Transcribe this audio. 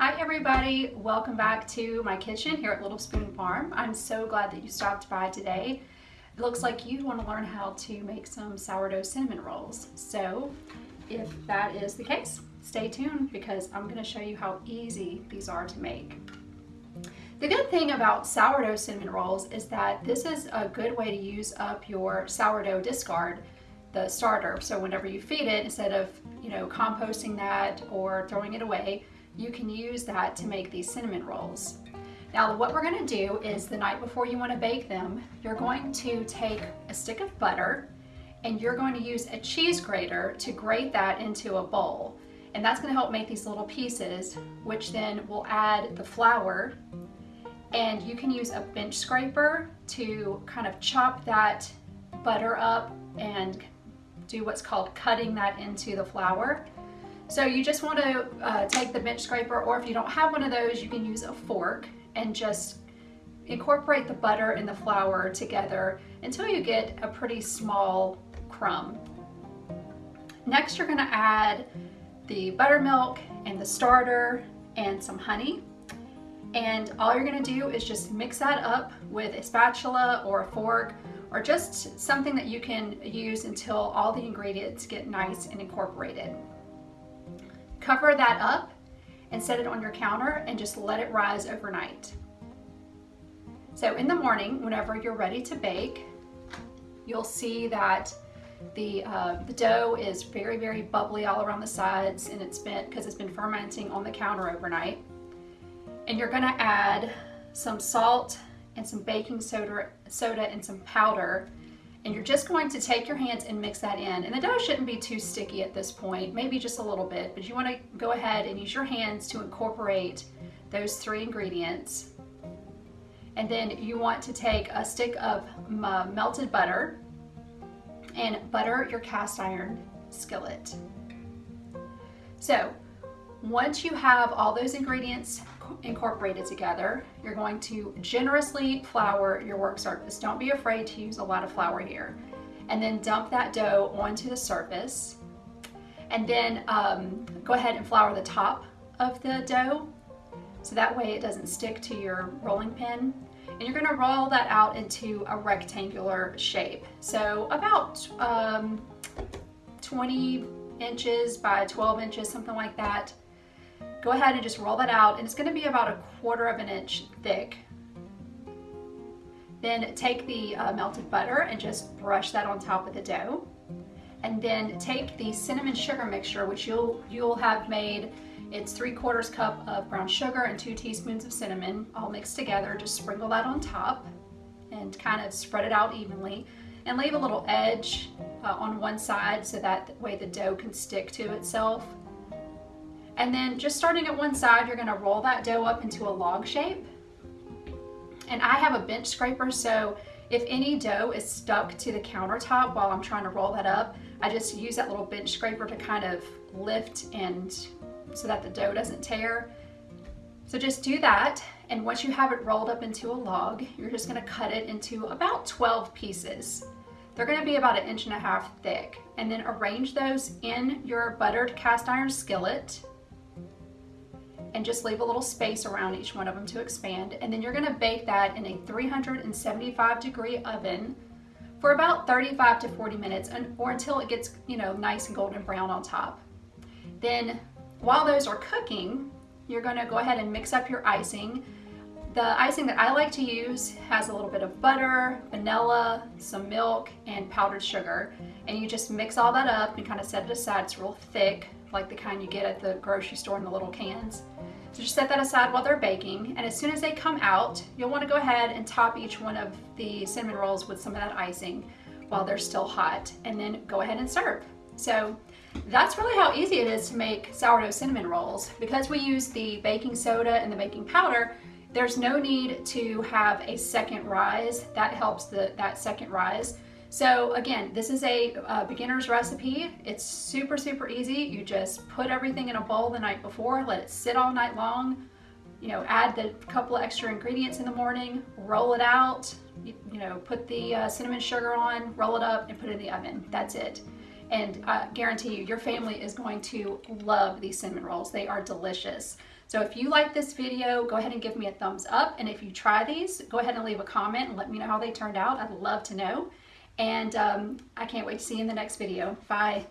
Hi everybody, welcome back to my kitchen here at Little Spoon Farm. I'm so glad that you stopped by today. It looks like you want to learn how to make some sourdough cinnamon rolls. So if that is the case, stay tuned because I'm going to show you how easy these are to make. The good thing about sourdough cinnamon rolls is that this is a good way to use up your sourdough discard, the starter. So whenever you feed it, instead of you know composting that or throwing it away, you can use that to make these cinnamon rolls. Now what we're gonna do is the night before you wanna bake them, you're going to take a stick of butter and you're going to use a cheese grater to grate that into a bowl. And that's gonna help make these little pieces, which then will add the flour and you can use a bench scraper to kind of chop that butter up and do what's called cutting that into the flour. So you just want to uh, take the bench scraper or if you don't have one of those you can use a fork and just incorporate the butter and the flour together until you get a pretty small crumb. Next you're going to add the buttermilk and the starter and some honey and all you're going to do is just mix that up with a spatula or a fork or just something that you can use until all the ingredients get nice and incorporated. Cover that up and set it on your counter and just let it rise overnight. So in the morning, whenever you're ready to bake, you'll see that the, uh, the dough is very, very bubbly all around the sides and it's been, because it's been fermenting on the counter overnight. And you're gonna add some salt and some baking soda, soda and some powder and you're just going to take your hands and mix that in. And the dough shouldn't be too sticky at this point, maybe just a little bit, but you wanna go ahead and use your hands to incorporate those three ingredients. And then you want to take a stick of uh, melted butter and butter your cast iron skillet. So once you have all those ingredients incorporated together, you're going to generously flour your work surface. Don't be afraid to use a lot of flour here. And then dump that dough onto the surface. And then um, go ahead and flour the top of the dough so that way it doesn't stick to your rolling pin. And you're gonna roll that out into a rectangular shape. So about um, 20 inches by 12 inches, something like that. Go ahead and just roll that out and it's gonna be about a quarter of an inch thick. Then take the uh, melted butter and just brush that on top of the dough. And then take the cinnamon sugar mixture, which you'll, you'll have made, it's three quarters cup of brown sugar and two teaspoons of cinnamon all mixed together. Just sprinkle that on top and kind of spread it out evenly and leave a little edge uh, on one side so that way the dough can stick to itself. And then just starting at one side, you're gonna roll that dough up into a log shape. And I have a bench scraper, so if any dough is stuck to the countertop while I'm trying to roll that up, I just use that little bench scraper to kind of lift and so that the dough doesn't tear. So just do that. And once you have it rolled up into a log, you're just gonna cut it into about 12 pieces. They're gonna be about an inch and a half thick. And then arrange those in your buttered cast iron skillet and just leave a little space around each one of them to expand. And then you're gonna bake that in a 375 degree oven for about 35 to 40 minutes or until it gets you know nice and golden brown on top. Then while those are cooking, you're gonna go ahead and mix up your icing. The icing that I like to use has a little bit of butter, vanilla, some milk, and powdered sugar. And you just mix all that up and kind of set it aside. It's real thick, like the kind you get at the grocery store in the little cans. So just set that aside while they're baking. And as soon as they come out, you'll want to go ahead and top each one of the cinnamon rolls with some of that icing while they're still hot and then go ahead and serve. So that's really how easy it is to make sourdough cinnamon rolls. Because we use the baking soda and the baking powder, there's no need to have a second rise. That helps the, that second rise. So again, this is a uh, beginner's recipe. It's super, super easy. You just put everything in a bowl the night before, let it sit all night long, you know, add the couple of extra ingredients in the morning, roll it out, you, you know, put the uh, cinnamon sugar on, roll it up and put it in the oven. That's it. And I guarantee you, your family is going to love these cinnamon rolls. They are delicious. So if you like this video, go ahead and give me a thumbs up. And if you try these, go ahead and leave a comment and let me know how they turned out. I'd love to know. And um, I can't wait to see you in the next video. Bye.